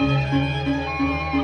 Música